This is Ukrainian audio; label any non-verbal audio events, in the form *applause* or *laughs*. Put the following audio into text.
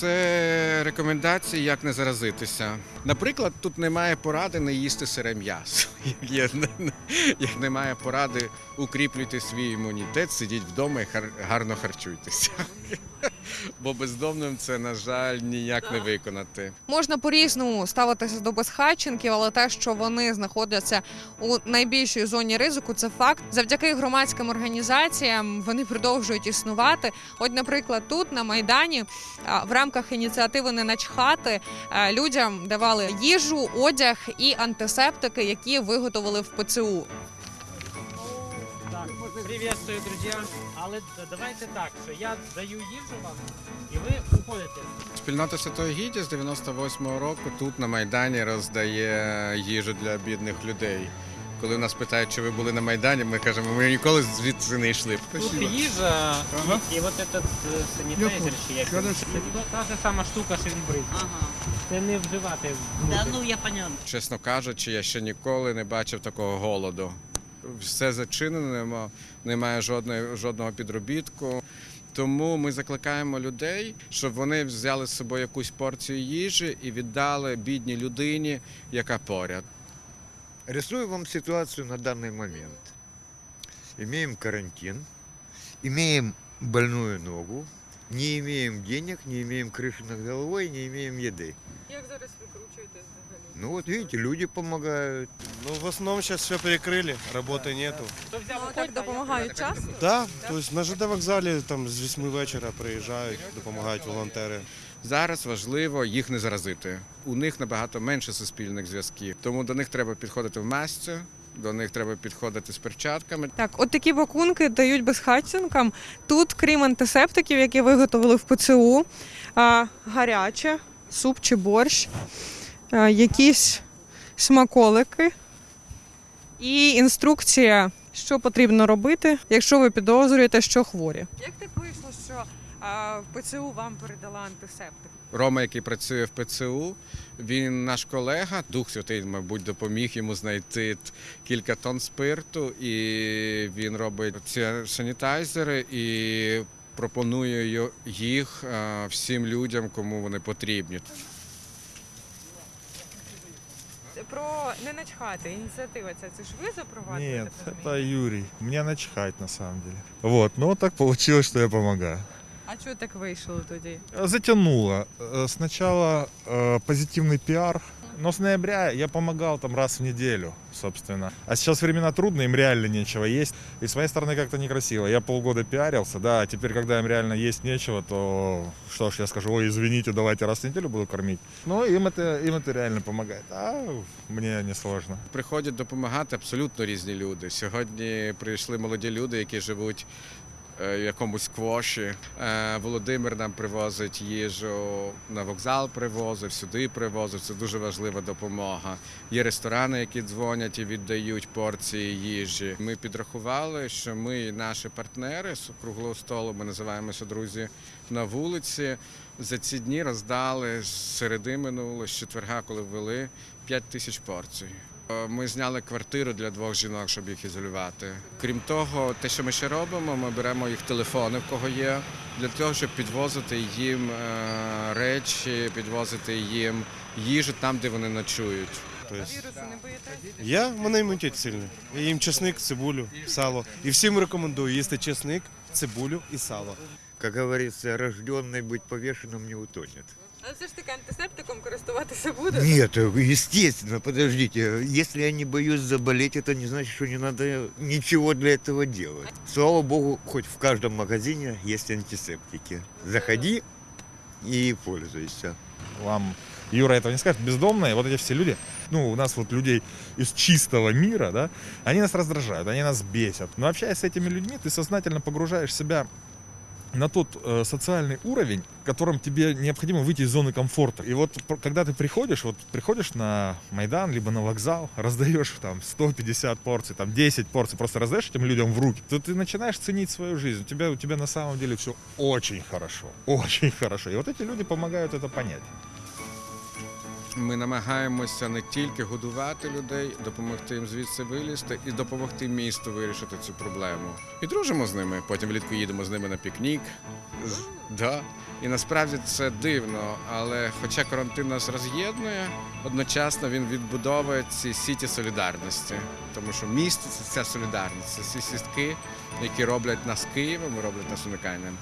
це рекомендації, як не заразитися. Наприклад, тут немає поради не їсти сире м'ясо. *laughs* Як, немає поради укріплюйте свій імунітет, сидіть вдома і гарно харчуйтеся. *laughs* Бо бездомним це, на жаль, ніяк не виконати. Можна по-різному ставитися до безхатченків, але те, що вони знаходяться у найбільшій зоні ризику, це факт. Завдяки громадським організаціям вони продовжують існувати. От, наприклад, тут на майдані в рамках ініціативи не начхати людям давали їжу, одяг і антисептики, які виготовили в ПЦУ. Так, приветствую, друзья. Але давайте так, що я даю їжу вам, і ви уходите. Спільнота Святої Гідді з 98-го року тут на Майдані роздає їжу для бідних людей. Коли нас питають, чи ви були на Майдані, ми кажемо, ми ніколи звідси не йшли. Тут їжа і, і от этот е, санітайзер, чи як це та ж сама штука, що він брить. Ага. Це не вживати. Да, ну я понял. Чесно кажучи, я ще ніколи не бачив такого голоду. Все зачинено, немає жодної, жодного підробітку. Тому ми закликаємо людей, щоб вони взяли з собою якусь порцію їжі і віддали бідній людині, яка поряд. Рисую вам ситуацию на данный момент. Имеем карантин, имеем больную ногу, не имеем денег, не имеем крыши над головой, не имеем еды. Як зараз викручуєтесь взагалі? Ну вот видите, люди помогают. Ну, в основном сейчас все перекрыли, работы нету. Хто взяв Ну, так допомагають часто? Да, то есть на ЖД вокзалі там з 8 вечора приїжджають, допомагають волонтери. Зараз важливо їх не заразити. У них набагато менше суспільних зв'язків, тому до них треба підходити в масці, до них треба підходити з перчатками. Так, от такі пакунки дають безхатченкам. Тут, крім антисептиків, які виготовили в ПЦУ, а, гаряче, суп чи борщ, якісь смаколики і інструкція, що потрібно робити, якщо ви підозрюєте, що хворі. Як так вийшло, що в ПЦУ вам передала антисептик? Рома, який працює в ПЦУ, він наш колега. Дух Святий, мабуть, допоміг йому знайти кілька тонн спирту, і він робить ці санітайзери і пропонує йо- їх е, всім людям, кому вони потрібні. Про не начхати, ініціатива ця це ж ви запровадили? Нет, это Юрий. Мне начхать на самом деле. Вот, но так получилось, что я помогаю. А чого так вийшло тоді? Затянуло. Э, Сначала э, позитивный пиар, но с ноября я помогал там раз в неделю, собственно. А сейчас времена трудные, им реально нечего есть. И с моей стороны как-то некрасиво. Я полгода пиарился, да, а теперь, когда им реально есть нечего, то что ж, я скажу, ой, извините, давайте раз в неделю буду кормить. Ну, им это, им это реально помогает. А мне не сложно. Приходять допомагати абсолютно різні люди. Сьогодні прийшли молоді люди, які живуть е, в Якомусь квоші. Е, Володимир нам привозить їжу на вокзал, привозив, сюди привозив. Це дуже важлива допомога. Є ресторани, які дзвонять і віддають порції їжі. Ми підрахували, що ми і наші партнери з круглого столу, ми називаємося друзі на вулиці. За ці дні роздали з середи минуло, з четверга, коли ввели 5 тисяч порцій. Е, Ми зняли квартиру для двох жінок, щоб їх ізолювати. Крім того, те, що ми ще робимо, ми беремо їх телефони, в кого є, для того, щоб підвозити їм е, речі, підвозити їм їжу там, де вони ночують. Тобто, не боїтесь? я, мене імунітет сильний. Я їм чесник, цибулю, сало. І всім рекомендую їсти чесник, цибулю і сало. Как говорится, рожденный быть повешенным не утонет. Але все ж таки антисептиком користуватися *laughs* буде? Нет, естественно, подождите. Если я не боюсь заболеть, это не значит, что не надо ничего для этого делать. Слава богу, хоть в каждом магазине есть антисептики. Заходи и пользуйся. вам Юра этого не скажет, бездомные, вот эти все люди, ну, у нас вот людей из чистого мира, да, они нас раздражают, они нас бесят. Но общаясь с этими людьми, ты сознательно погружаешь себя на тот э, социальный уровень, которым тебе необходимо выйти из зоны комфорта. И вот когда ты приходишь, вот приходишь на Майдан, либо на вокзал, *laughs* раздаешь там 150 порций, там 10 порций, просто раздаешь этим людям в руки, то ты начинаешь ценить свою жизнь. У тебя, у тебя на самом деле все очень хорошо, *laughs* очень хорошо. И вот эти люди помогают это понять. Ми намагаємося не тільки годувати людей, допомогти їм звідси вилізти і допомогти місту вирішити цю проблему. І дружимо з ними. Потім влітку їдемо з ними на пікнік. Да. І насправді це дивно, але хоча карантин нас роз'єднує, одночасно він відбудовує ці сіті солідарності. Тому що місто це ця солідарність, це ці сітки, які роблять нас Києвом, роблять нас уникальним.